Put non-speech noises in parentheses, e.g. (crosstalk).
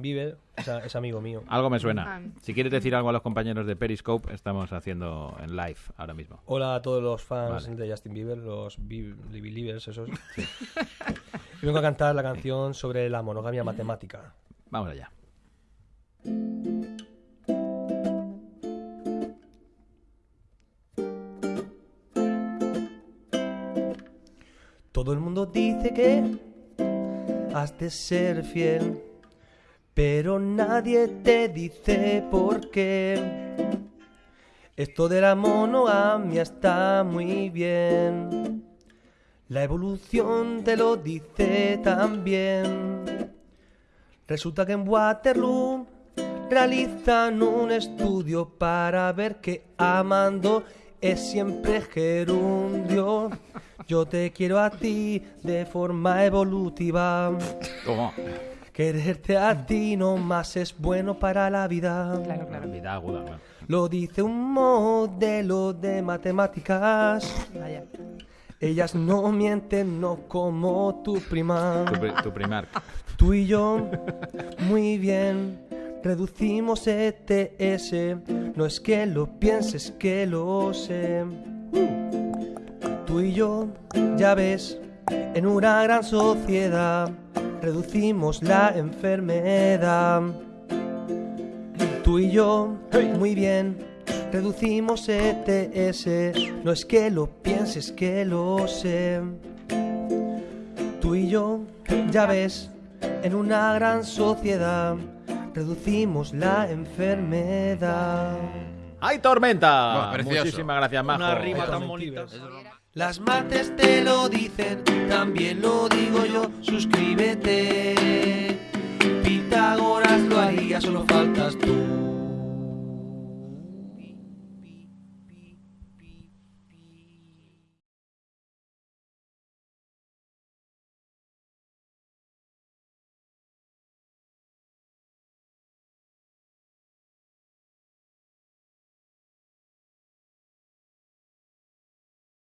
Bieber es, a- es amigo mío. Algo me suena. Si quieres decir algo a los compañeros de Periscope, estamos haciendo en live ahora mismo. Hola a todos los fans Vale. de Justin Bieber, los Believers esos. (laughs) Y vengo a cantar la canción sobre la monogamia matemática. Vamos allá. Todo el mundo dice que has de ser fiel, pero nadie te dice por qué. Esto de la monogamia está muy bien. La evolución te lo dice también. Resulta que en Waterloo realizan un estudio para ver que amando es siempre gerundio. Yo te quiero a ti de forma evolutiva. ¿Cómo? Quererte a ti no más es bueno para la vida. Claro, claro. Vida aguda. Lo dice un modelo de matemáticas. Vaya. Ellas no mienten, no como tu prima. Tu, pri- tu primar. Tú y yo, muy bien, reducimos ETS. No es que lo pienses, que lo sé. Tú y yo, ya ves, en una gran sociedad, reducimos la enfermedad. Tú y yo, muy bien, reducimos ETS. No es que lo pienses, que lo sé. Tú y yo, ya ves, en una gran sociedad, reducimos la enfermedad. ¡Ay, tormenta! Muchísimas gracias, Majo. Una rima tan bonita. Las mates te lo dicen, también lo digo yo, suscríbete. Solo faltas tú.